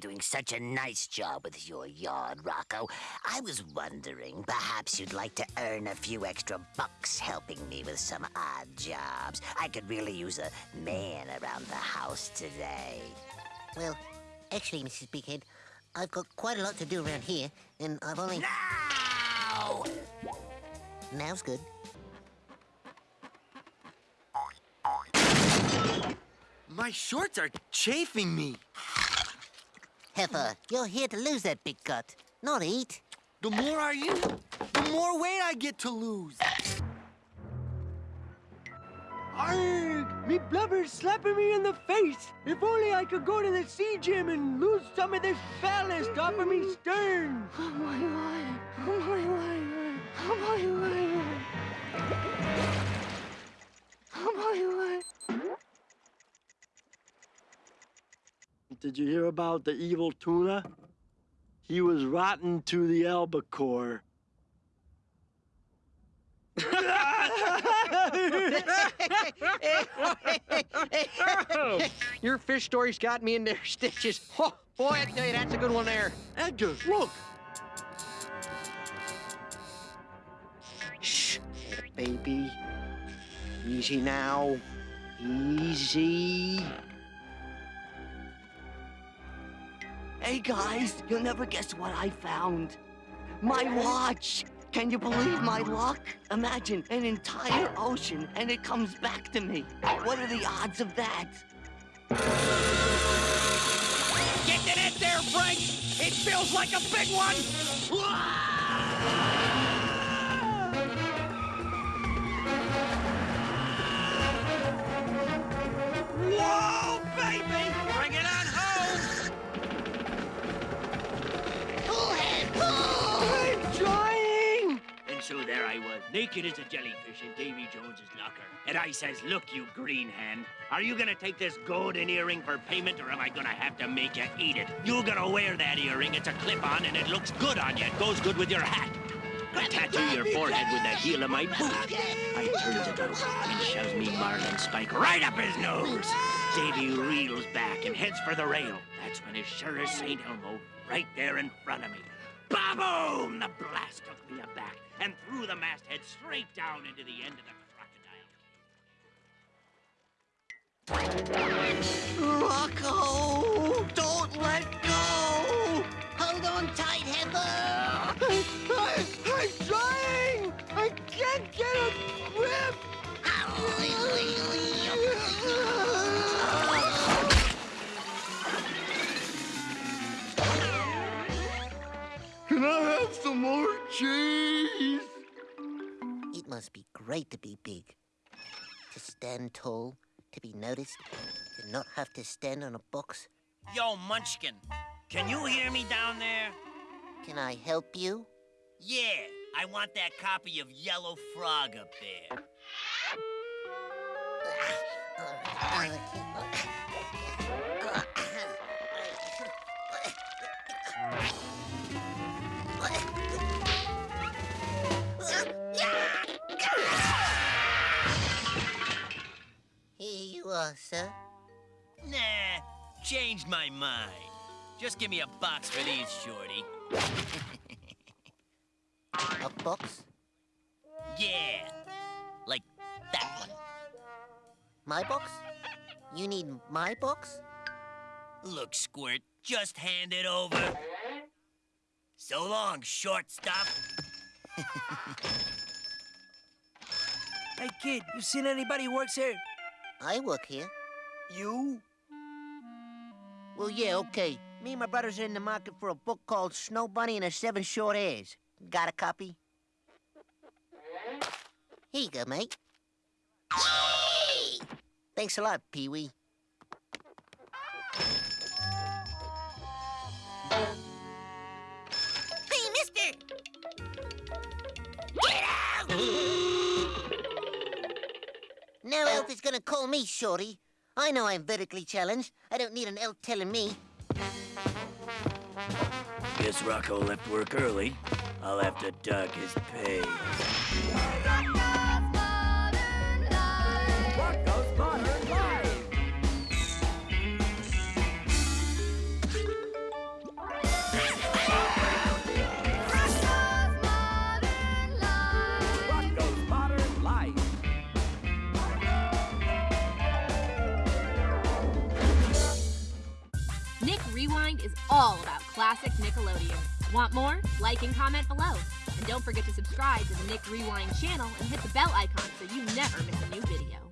doing such a nice job with your yard, Rocko. I was wondering, perhaps you'd like to earn a few extra bucks helping me with some odd jobs. I could really use a man around the house today. Well, actually, Mrs. Bighead, I've got quite a lot to do around here, and I've only... Now! Now's good. My shorts are chafing me. Heifer, you're here to lose that big gut, not eat. The more I eat, the more weight I get to lose. Arrgh! Me blubber's slapping me in the face. If only I could go to the sea gym and lose some of this ballast off of me stern. Oh my god! Oh my god! Oh my god! Oh my oh god! Did you hear about the evil tuna? He was rotten to the albacore. Your fish story's got me in their stitches. Oh, boy, I tell you, that's a good one there. Edgar, look! Shh, baby. Easy now. Easy. Hey guys, you'll never guess what I found. My watch! Can you believe my luck? Imagine an entire ocean and it comes back to me. What are the odds of that? Get to that there, Frank! It feels like a big one! Naked as a jellyfish in Davy Jones's locker. And I says, look, you green hand, are you gonna take this golden earring for payment or am I gonna have to make you eat it? You're gonna wear that earring. It's a clip-on and it looks good on you. It goes good with your hat. I tattoo your forehead with the heel of my boot. I turns it over and he shoves me marlin spike right up his nose. Davy reels back and heads for the rail. That's when as sure as St. Elmo, right there in front of me. Ba-boom! The blast took me aback and threw the masthead straight down into the end of the crocodile. Can I have some more cheese? It must be great to be big. To stand tall, to be noticed, to not have to stand on a box. Yo, Munchkin, can you hear me down there? Can I help you? Yeah, I want that copy of Yellow Frog up there. Here sir. Nah, changed my mind. Just give me a box for these, Shorty. A box? Yeah, like that one. My box? You need my box? Look, Squirt, just hand it over. So long, shortstop. Hey, kid, you seen anybody who works here? I work here. You? Well, yeah, okay. Me and my brothers are in the market for a book called Snow Bunny and her Seven Short Hairs. Got a copy? Here you go, mate. Thanks a lot, Pee-wee. Is gonna call me shorty. I know I'm vertically challenged. I don't need an elf telling me. Guess Rocko left work early. I'll have to dock his pay. Is all about classic Nickelodeon. Want more? Like and comment below. And don't forget to subscribe to the Nick Rewind channel and hit the bell icon so you never miss a new video.